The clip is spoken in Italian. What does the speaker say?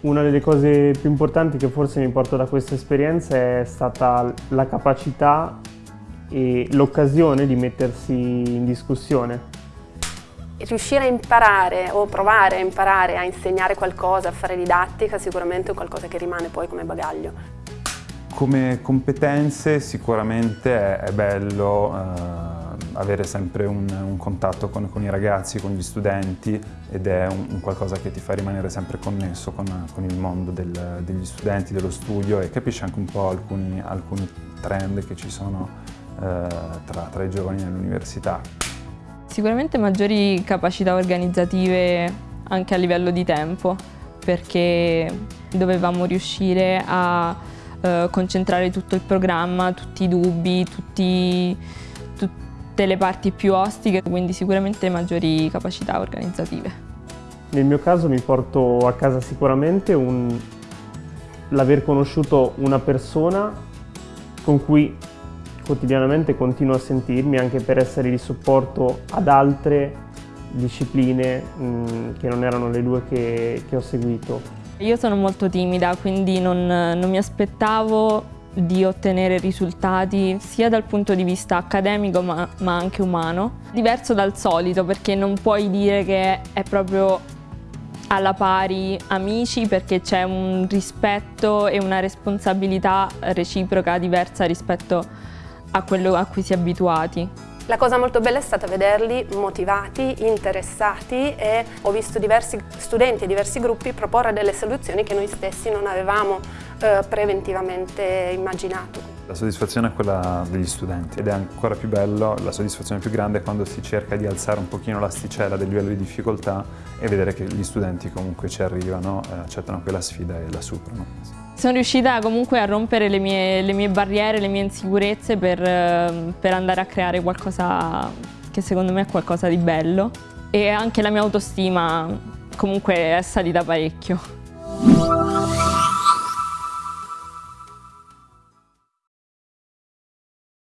Una delle cose più importanti che forse mi porto da questa esperienza è stata la capacità e l'occasione di mettersi in discussione. Riuscire a imparare o provare a imparare a insegnare qualcosa, a fare didattica, sicuramente è qualcosa che rimane poi come bagaglio. Come competenze sicuramente è, bello eh, avere sempre un, un contatto con, con, i ragazzi, con gli studenti ed è un, un qualcosa che ti fa rimanere sempre connesso con, con il mondo del, degli studenti, dello studio e capisci anche un po' alcuni, alcuni trend che ci sono eh, tra, tra i giovani nell'università. Sicuramente maggiori capacità organizzative anche a livello di tempo perché dovevamo riuscire a eh, concentrare tutto il programma, tutti i dubbi, tutti tutte le parti più ostiche, quindi sicuramente maggiori capacità organizzative. Nel mio caso mi porto a casa sicuramente l'aver conosciuto una persona con cui quotidianamente continuo a sentirmi anche per essere di supporto ad altre discipline mh, che non erano le due che, che, ho seguito. Io sono molto timida quindi non, non mi aspettavo di ottenere risultati sia dal punto di vista accademico ma, ma, anche umano. Diverso dal solito perché non puoi dire che è proprio alla pari amici perché c'è un rispetto e una responsabilità reciproca diversa rispetto a quello a cui si è abituati. La cosa molto bella è stata vederli motivati, interessati e ho visto diversi studenti e diversi gruppi proporre delle soluzioni che noi stessi non avevamo eh, preventivamente immaginato. La soddisfazione è quella degli studenti ed è ancora più bello, la soddisfazione più grande è quando si cerca di alzare un pochino l'asticella del livello di difficoltà e vedere che gli studenti comunque ci arrivano, eh, accettano quella sfida e la superano. Sono riuscita comunque a rompere le mie, le mie barriere, le mie insicurezze per, ehm, per andare a creare qualcosa che secondo me è qualcosa di bello e anche la mia autostima comunque è salita parecchio.